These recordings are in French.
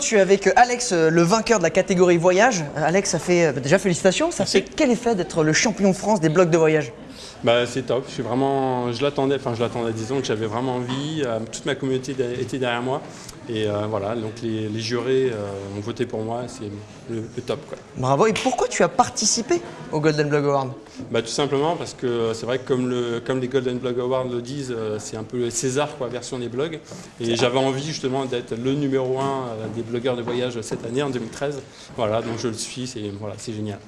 Tu es avec Alex, euh, le vainqueur de la catégorie voyage. Euh, Alex, ça fait euh, déjà félicitations. Ça fait quel effet d'être le champion de France des blogs de voyage? Bah, c'est top, je suis vraiment, je l'attendais, enfin je l'attendais, disons que j'avais vraiment envie, euh, toute ma communauté était derrière moi et euh, voilà, donc les, les jurés euh, ont voté pour moi, c'est le, le top quoi. Bravo. Et pourquoi tu as participé au Golden Blog Award Bah, tout simplement parce que c'est vrai que comme, le, comme les Golden Blog Awards le disent, euh, c'est un peu le César quoi, version des blogs. Et j'avais envie justement d'être le numéro un euh, des blogueurs de voyage cette année en 2013, voilà, donc je le suis, c'est voilà, c'est génial.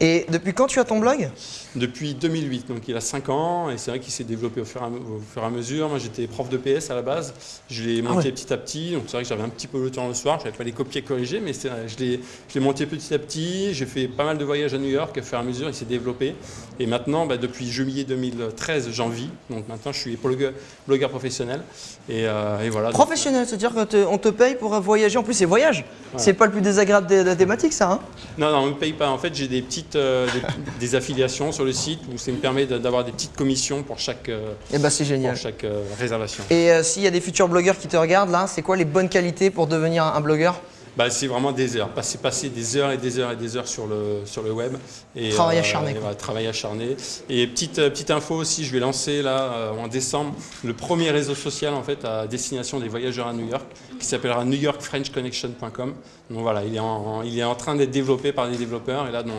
Et depuis quand tu as ton blog? Depuis 2008, donc il a 5 ans, et c'est vrai qu'il s'est développé au fur, et à, au fur et à mesure. Moi j'étais prof de PS à la base, je l'ai monté ouais. petit à petit, donc c'est vrai que j'avais un petit peu le temps le soir, je n'avais pas les copier corriger, mais vrai, je l'ai monté petit à petit, j'ai fait pas mal de voyages à New York, au fur et à mesure il s'est développé, et maintenant bah, depuis juillet 2013 j'en vis, donc maintenant je suis blogueur, blogueur professionnel, et, euh, et voilà. Professionnel, c'est-à-dire qu'on te, on te paye pour voyager. En plus, c'est voyage. C'est pas le plus désagréable des, des thématiques, ça. Hein? Non, non, on ne me paye pas. En fait, j'ai des petites euh, des, des affiliations sur le site où ça me permet d'avoir des petites commissions pour chaque, euh, bah, pour génial. chaque euh, réservation. Et s'il y a des futurs blogueurs qui te regardent, là, c'est quoi les bonnes qualités pour devenir un, un blogueur? Bah, c'est vraiment des heures, passer, passer des heures et des heures et des heures sur le, sur le web. Et, Travail acharné, et travail acharné. Et petite, euh, petite info aussi, je vais lancer là euh, en décembre le premier réseau social en fait à destination des voyageurs à New York qui s'appellera newyorkfrenchconnection.com. Donc voilà, il est en, il est en train d'être développé par des développeurs et là dans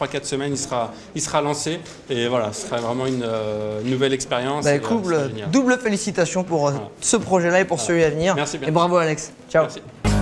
3-4 semaines il sera, il sera lancé et voilà, ce sera vraiment une euh, nouvelle expérience. Bah, euh, sera génial. double félicitations pour euh, Voilà. ce projet-là et pour celui à venir. Merci bien. Et bravo Alex. Ciao. Merci.